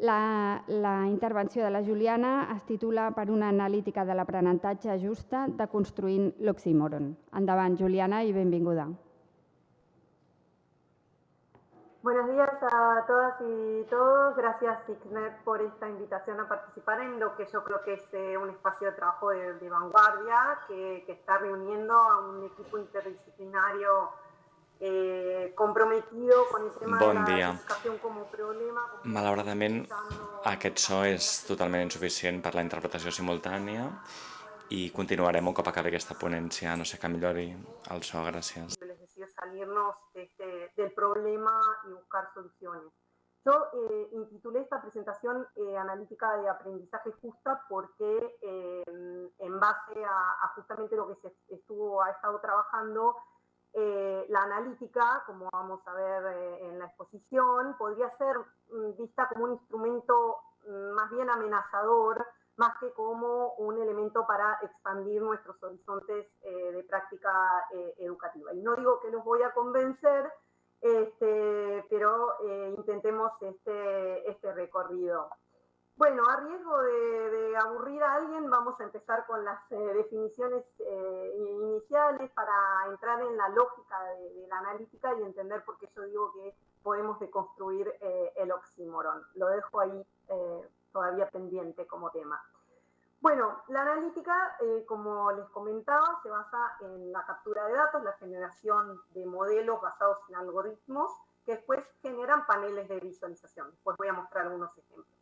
La, la intervenció de la Juliana es titula per una analítica de l'aprenentatge justa de Construint l'oxímoron. Endavant, Juliana, i benvinguda. Buenos días a todas y todos. Gracias, ICNET, por esta invitación a participar en lo que yo creo que es eh, un espacio de trabajo de, de vanguardia que, que, está reuniendo a un equipo interdisciplinario eh, comprometido con el tema bon de dia. la educación como problema. Como Malauradament, aquest so és totalment insuficient per la interpretació simultània i continuarem un cop acabi aquesta ponència, no sé que millori el so, gràcies. Salirnos este, del problema y buscar soluciones. Yo eh, intitulé esta presentación eh, Analítica de Aprendizaje Justa porque eh, en base a, a, justamente lo que se estuvo, ha estado trabajando, eh, la analítica, como vamos a ver eh, en la exposición, podría ser mm, vista como un instrumento mm, más bien amenazador, más que como un elemento para expandir nuestros horizontes eh, de práctica educativa. Y no digo que los voy a convencer, este, pero intentemos este, este recorrido. Bueno, a riesgo de, aburrir a alguien, vamos a empezar con las eh, definiciones eh, iniciales para entrar en la lógica de, la analítica y entender por qué yo digo que podemos deconstruir eh, el oxímoron. Lo dejo ahí todavía pendiente como tema. Bueno, la analítica, como les comentaba, se basa en la captura de datos, la generación de modelos basados en algoritmos que después generan paneles de visualización. Pues voy a mostrar algunos ejemplos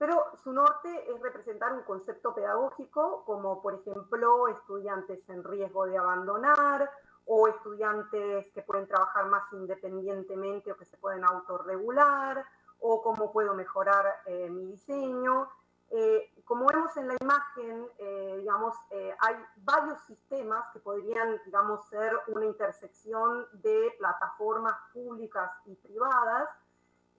pero su norte es representar un concepto pedagógico como, por ejemplo, estudiantes en riesgo de abandonar o estudiantes que pueden trabajar más independientemente o que se pueden autorregular o cómo puedo mejorar eh, mi diseño. Eh, como vemos en la imagen, eh, digamos, hay varios sistemas que podrían, digamos, ser una intersección de plataformas públicas y privadas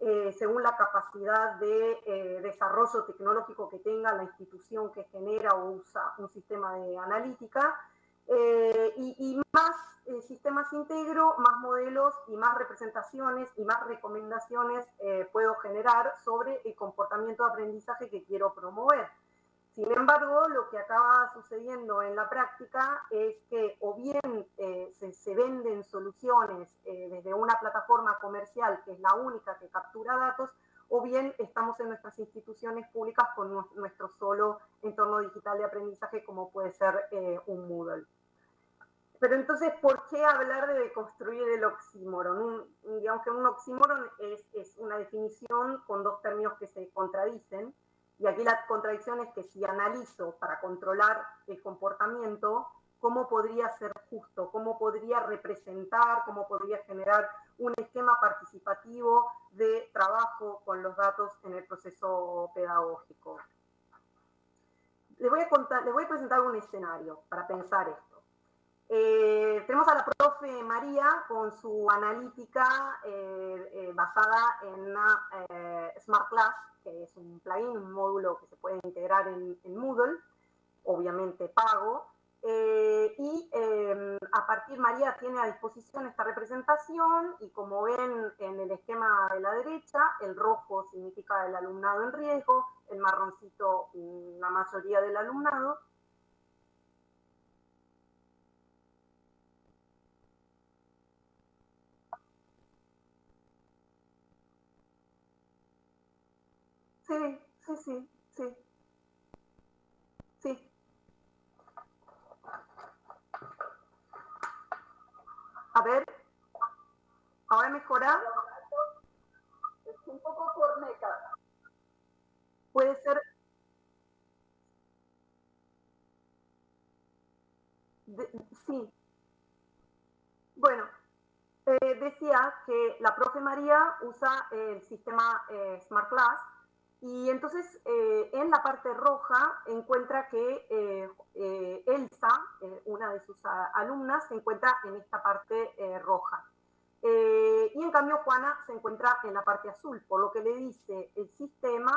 eh, según la capacidad de eh, desarrollo tecnológico que tenga la institución que genera o usa un sistema de analítica. Eh, y, y, más sistemas integro, más modelos y más representaciones y más recomendaciones puedo generar sobre el comportamiento de aprendizaje que quiero promover. Sin embargo, lo que acaba sucediendo en la práctica es que o bien eh, se, venden soluciones eh, desde una plataforma comercial que es la única que captura datos, o bien estamos en nuestras instituciones públicas con nuestro solo entorno digital de aprendizaje como puede ser eh, un Moodle. Pero entonces, ¿por qué hablar de deconstruir el oxímoron? Digamos que un oxímoron es una definición con dos términos que se contradicen, y aquí la contradicción es que si analizo para controlar el comportamiento, ¿cómo podría ser justo? ¿Cómo podría representar? ¿Cómo podría generar un esquema participativo de trabajo con los datos en el proceso pedagógico? Les voy a, presentar un escenario para pensar esto. Eh, tenemos a la profe María con su analítica eh, eh, basada en una Smart Class que es un plugin, un módulo que se puede integrar en, Moodle, obviamente pago. Y eh, a partir, María tiene a disposición esta representación y como ven en el esquema de la derecha, el rojo significa el alumnado en riesgo, el marroncito la mayoría del alumnado. Sí, sí, sí, sí. Sí. A ver. ¿Ahora mejora? Es un poco corneta. Puede ser... De, sí. Bueno, eh, decía que la profe María usa el sistema eh, Smart Class y entonces eh, en la parte roja encuentra que eh, eh, Elsa, una de sus alumnas, se encuentra en esta parte roja. y en cambio Juana se encuentra en la parte azul, por lo que le dice el sistema,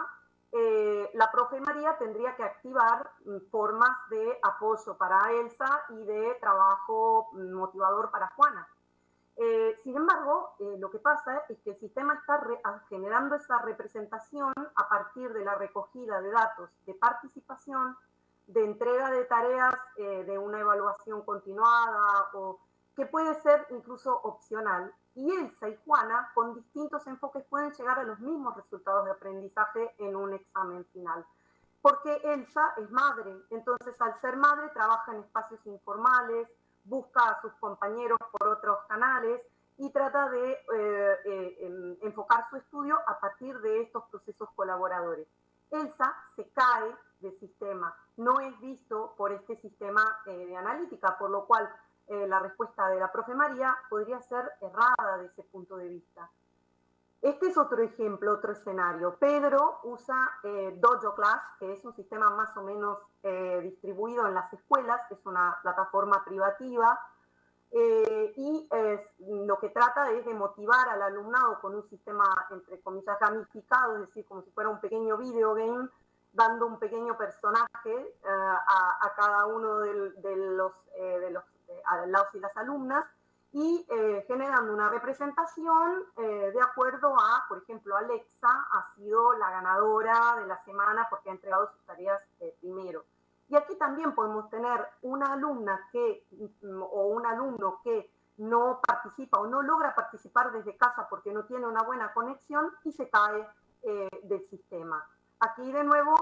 la profe María tendría que activar formas de apoyo para Elsa y de trabajo motivador para Juana. Eh, sin embargo, eh, lo que pasa es que el sistema está generando esa representación a partir de la recogida de datos de participación, de entrega de tareas eh, de una evaluación continuada o que puede ser incluso opcional. Y Elsa y Juana, con distintos enfoques, pueden llegar a los mismos resultados de aprendizaje en un examen final. Porque Elsa es madre, entonces al ser madre trabaja en espacios informales, busca a sus compañeros por otros canales y trata de eh, eh, enfocar su estudio a partir de estos procesos colaboradores. Elsa se cae del sistema, no es visto por este sistema eh, de analítica, por lo cual la respuesta de la profe María podría ser errada de ese punto de vista. Este es otro ejemplo, otro escenario. Pedro usa eh, Dojo Class, que es un sistema más o menos eh, distribuido en las escuelas, es una plataforma privativa, eh, y lo que trata es de motivar al alumnado con un sistema, entre comillas, gamificado, es decir, como si fuera un pequeño video game, dando un pequeño personaje a, cada uno de, los, de y las alumnas, y eh, generando una representación eh, de acuerdo a, por ejemplo, Alexa ha sido la ganadora de la semana porque ha entregado sus tareas eh, primero. Y aquí también podemos tener una alumna que, mm, o un alumno que no participa o no logra participar desde casa porque no tiene una buena conexión y se cae del sistema. Aquí de nuevo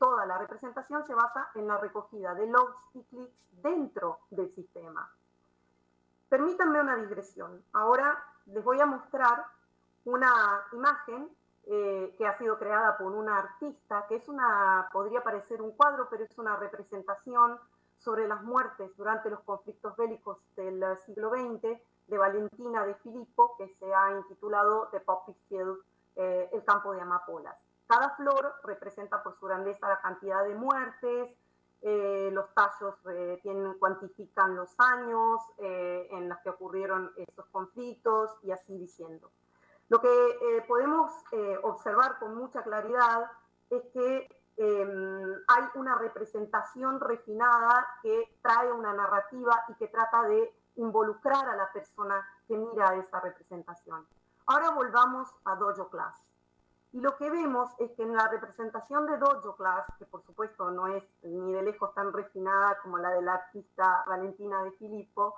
toda la representación se basa en la recogida de logs y clics dentro del sistema. Permítanme una digresión. Ahora les voy a mostrar una imagen eh, que ha sido creada por una artista, que es una, podría parecer un cuadro, pero es una representación sobre las muertes durante los conflictos bélicos del siglo XX de Valentina de Filippo, que se ha intitulado The Poppy Field, eh, el campo de amapolas. Cada flor representa por su grandeza la cantidad de muertes, eh, los tallos eh, tienen, cuantifican los años eh, en los que ocurrieron esos conflictos y así diciendo. Lo que podemos observar con mucha claridad es que em, hay una representación refinada que trae una narrativa y que trata de involucrar a la persona que mira esa representación. Ahora volvamos a Dojo Class. Y lo que vemos es que en la representación de Dojo Class, que por supuesto no es ni de lejos tan refinada como la de la artista Valentina de Filippo,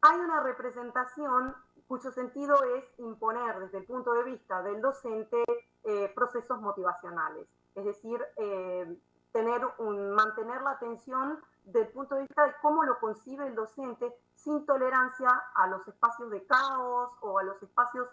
hay una representación cuyo sentido es imponer desde el punto de vista del docente eh, procesos motivacionales, es decir, eh, tener un, mantener la atención del punto de vista de cómo lo concibe el docente sin tolerancia a los espacios de caos o a los espacios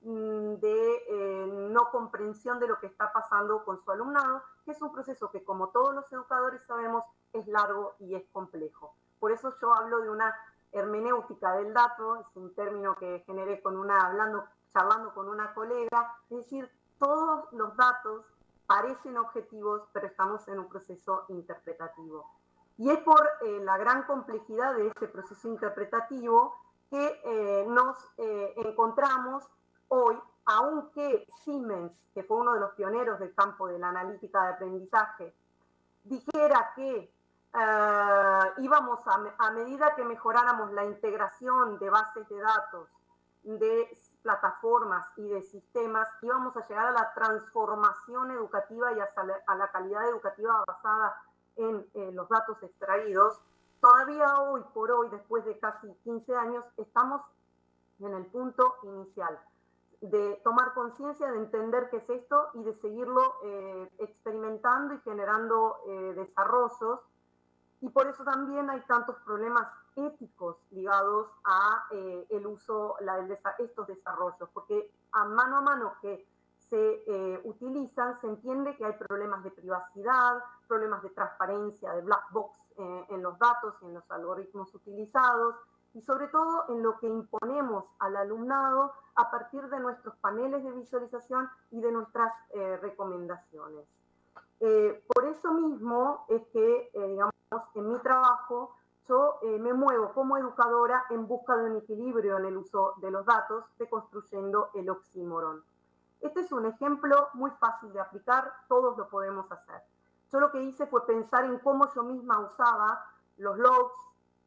de eh, no comprensión de lo que está pasando con su alumnado, que es un proceso que como todos los educadores sabemos es largo y es complejo. Por eso yo hablo de una hermenéutica del dato, es un término que generé con una, hablando, charlando con una colega, es decir, todos los datos parecen objetivos, pero estamos en un proceso interpretativo. Y es por eh, la gran complejidad de este proceso interpretativo que eh, nos encontramos hoy, aunque Siemens, que fue uno de los pioneros del campo de la analítica de aprendizaje, dijera que eh, íbamos a, medida que mejoráramos la integración de bases de datos, de plataformas y de sistemas, íbamos a llegar a la transformación educativa y a, la calidad educativa basada en los datos extraídos. Todavía hoy por hoy, después de casi 15 años, estamos en el punto inicial de tomar conciencia, de entender qué es esto y de seguirlo eh, experimentando y generando eh, desarrollos. Y por eso también hay tantos problemas éticos ligados a eh, el uso, de estos desarrollos, porque a mano a mano que se utilizan, se entiende que hay problemas de privacidad, problemas de transparencia, de black box en los datos y en los algoritmos utilizados, y sobre todo en lo que imponemos al alumnado a partir de nuestros paneles de visualización y de nuestras eh, recomendaciones. Eh, por eso mismo es que, eh, digamos, en mi trabajo yo me muevo como educadora en busca de un equilibrio en el uso de los datos, deconstruyendo el oxímoron. Este es un ejemplo muy fácil de aplicar, todos lo podemos hacer. Yo lo que hice fue pensar en cómo yo misma usaba los logs,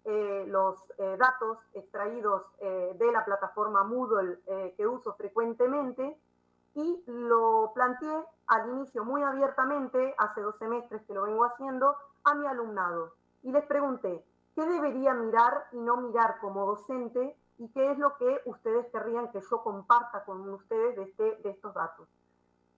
eh, los eh, datos extraídos eh, de la plataforma Moodle que uso frecuentemente y lo planteé al inicio muy abiertamente, hace dos semestres que lo vengo haciendo, a mi alumnado. Y les pregunté, ¿qué debería mirar y no mirar como docente? ¿Y qué es lo que ustedes querrían que yo comparta con ustedes de, este, de estos datos?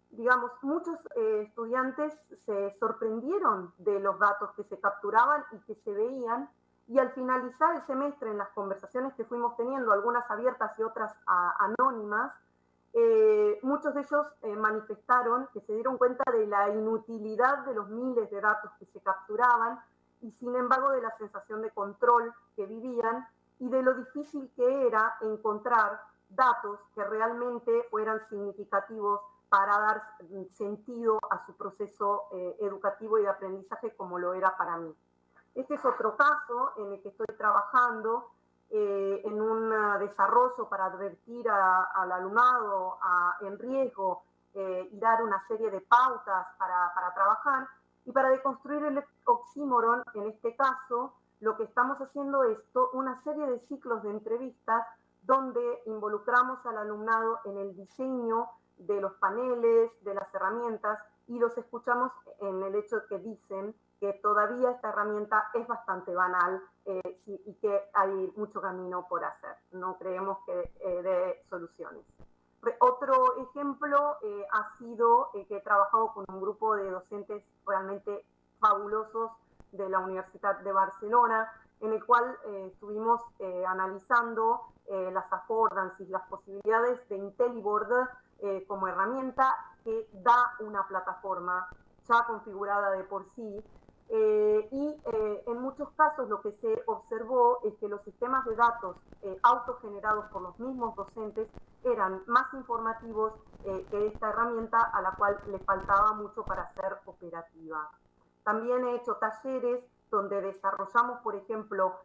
Digamos, muchos estudiantes se sorprendieron de los datos que se capturaban y que se veían y al finalizar el semestre, en las conversaciones que fuimos teniendo, algunas abiertas y otras anónimas, eh, muchos de ellos eh, manifestaron que se dieron cuenta de la inutilidad de los miles de datos que se capturaban y sin embargo de la sensación de control que vivían y de lo difícil que era encontrar datos que realmente fueran significativos para dar sentido a su proceso eh, educativo y de aprendizaje como lo era para mí. Este es otro caso en el que estoy trabajando eh, en un desarrollo para advertir al alumnado en riesgo eh, y dar una serie de pautas para, para trabajar. Y para deconstruir el oxímoron, en este caso, lo que estamos haciendo es una serie de ciclos de entrevistas donde involucramos al alumnado en el diseño de los paneles, de las herramientas, y los escuchamos en el hecho que dicen que todavía esta herramienta es bastante banal eh, y que hay mucho camino por hacer. No creemos que eh, dé soluciones. Otro ejemplo eh, ha sido que he trabajado con un grupo de docentes realmente fabulosos de la Universidad de Barcelona, en el cual estuvimos analizando las affordances, las posibilidades de IntelliBoard como herramienta que da una plataforma ya configurada de por sí eh, y eh, en muchos casos lo que se observó es que los sistemas de datos eh, autogenerados por los mismos docentes eran más informativos que esta herramienta a la cual le faltaba mucho para ser operativa. También he hecho talleres donde desarrollamos, por ejemplo,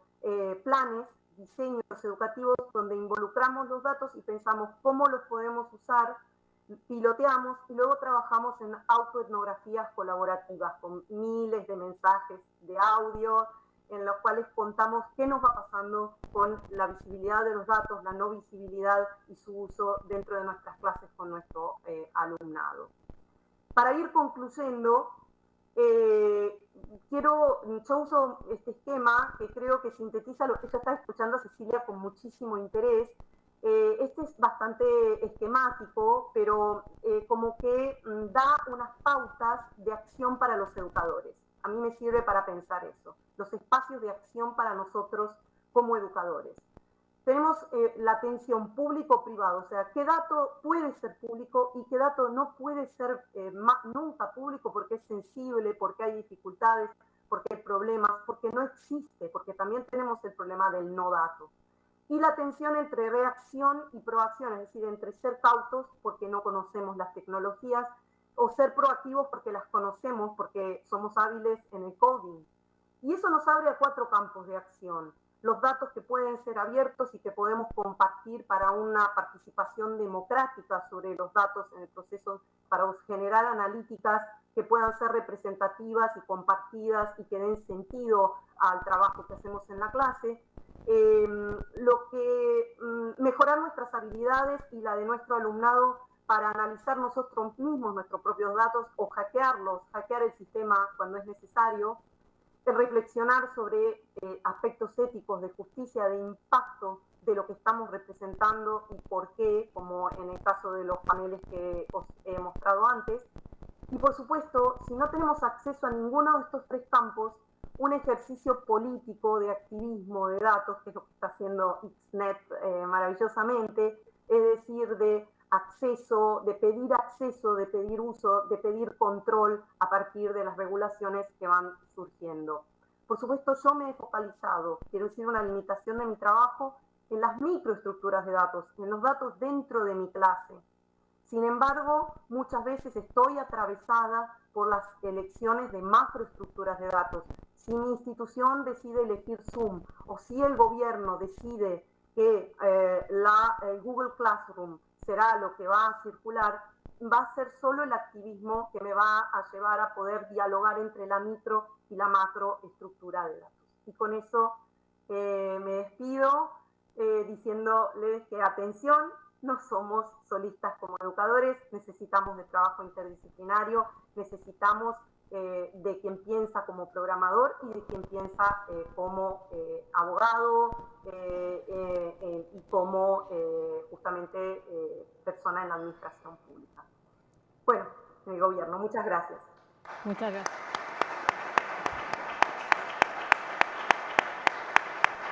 planes, diseños educativos donde involucramos los datos y pensamos cómo los podemos usar piloteamos y luego trabajamos en autoetnografías colaborativas con miles de mensajes de audio en los cuales contamos qué nos va pasando con la visibilidad de los datos, la no visibilidad y su uso dentro de nuestras clases con nuestro eh, alumnado. Para ir concluyendo, eh, quiero, yo uso este esquema que creo que sintetiza lo que ella está escuchando Cecilia con muchísimo interés, este es bastante esquemático, pero eh, como que mm, da unas pautas de acción para los educadores. A mí me sirve para pensar eso, los espacios de acción para nosotros como educadores. Tenemos eh, la atención público-privado, o sea, qué dato puede ser público y qué dato no puede ser nunca público porque es sensible, porque hay dificultades, porque hay problemas, porque no existe, porque también tenemos el problema del no dato y la tensión entre reacción y proacción, es decir, entre ser cautos porque no conocemos las tecnologías o ser proactivos porque las conocemos, porque somos hábiles en el coding. Y eso nos abre a cuatro campos de acción. Los datos que pueden ser abiertos y que podemos compartir para una participación democrática sobre los datos en el proceso, para generar analíticas que puedan ser representativas y compartidas y que den sentido al trabajo que hacemos en la clase Em, lo que mm, mejorar nuestras habilidades y la de nuestro alumnado para analizar nosotros mismos nuestros propios datos o hackearlos, hackear el sistema cuando es necesario, reflexionar sobre eh, aspectos éticos de justicia, de impacto de lo que estamos representando y por qué, como en el caso de los paneles que os he mostrado antes. Y por supuesto, si no tenemos acceso a ninguno de estos tres campos, un ejercicio político de activismo de datos, que es lo que está haciendo XNET eh, maravillosamente, es decir, de acceso, de pedir acceso, de pedir uso, de pedir control a partir de las regulaciones que van surgiendo. Por supuesto, yo me he focalizado, quiero decir, una limitación de mi trabajo en las microestructuras de datos, en los datos dentro de mi clase. Sin embargo, muchas veces estoy atravesada por las elecciones de macroestructuras de datos. Si mi institución decide elegir Zoom o si el gobierno decide que eh, la, el Google Classroom será lo que va a circular, va a ser solo el activismo que me va a llevar a poder dialogar entre la micro y la macroestructura de datos. Y con eso me despido diciéndoles que atención, no somos solistas como educadores, necesitamos de trabajo interdisciplinario, necesitamos eh, de quien piensa como programador y de quien piensa eh, como eh, abogado y como justamente persona en la administración pública. Bueno, en el gobierno. Muchas gracias. Muchas gracias.